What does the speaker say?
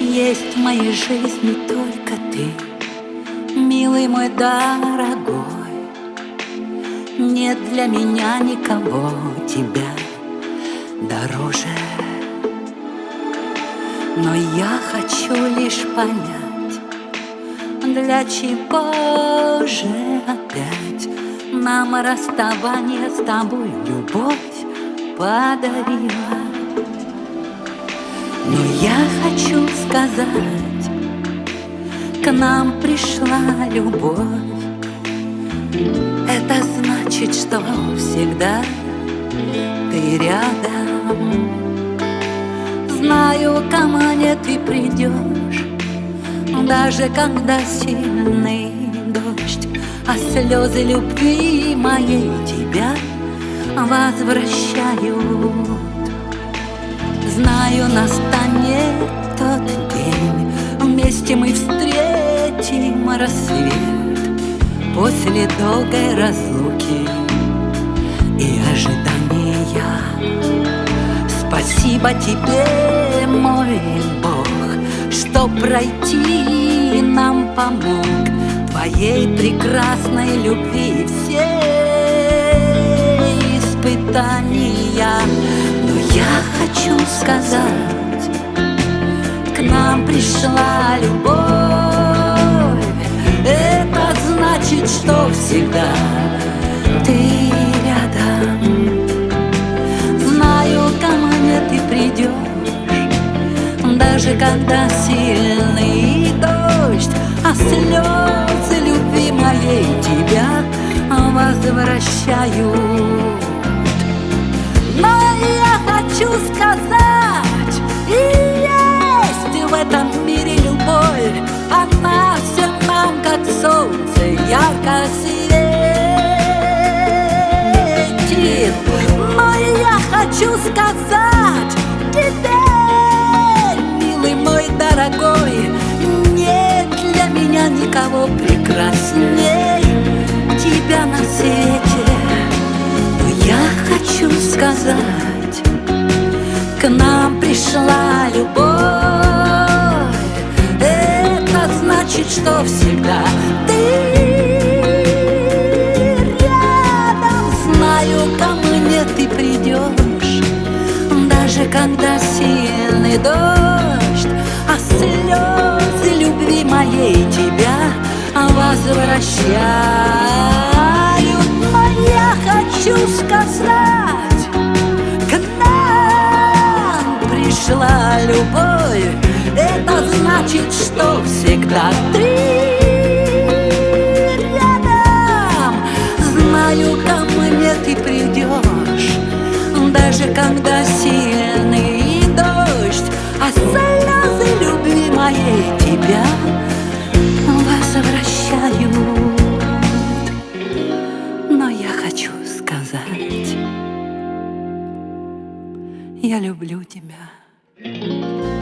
есть в моей жизни только ты, милый мой дорогой. Нет для меня никого тебя дороже. Но я хочу лишь понять, для чего же опять нам расставание с тобой любовь подарила. Но я хочу сказать, к нам пришла любовь. Это значит, что всегда ты рядом. Знаю, ко мне ты придешь, даже когда сильный дождь, а слезы любви моей тебя возвращают. Знаю, настанет тот день, вместе мы встретим рассвет после долгой разлуки и ожидания. Спасибо тебе, мой Бог, что пройти нам помог Твоей прекрасной любви все испытания. Хочу сказать, к нам пришла любовь. Это значит, что всегда ты даже когда сильный дождь, а слезы любви моей тебя возвращают. Ярко светит. Но я хочу сказать тебе, дорогой, нет для меня никого прекрасней тебя на свете. Но я хочу сказать, к нам пришла любовь. Значит, что всегда ты ты придешь, даже когда сильный дождь а слезы любви моей тебя возвращают. Но я хочу сказать, к нам пришла любовь. Это значит, что всегда ты даже когда сильный дождь, а моей тебя возвращают. Но я хочу сказать, я люблю тебя.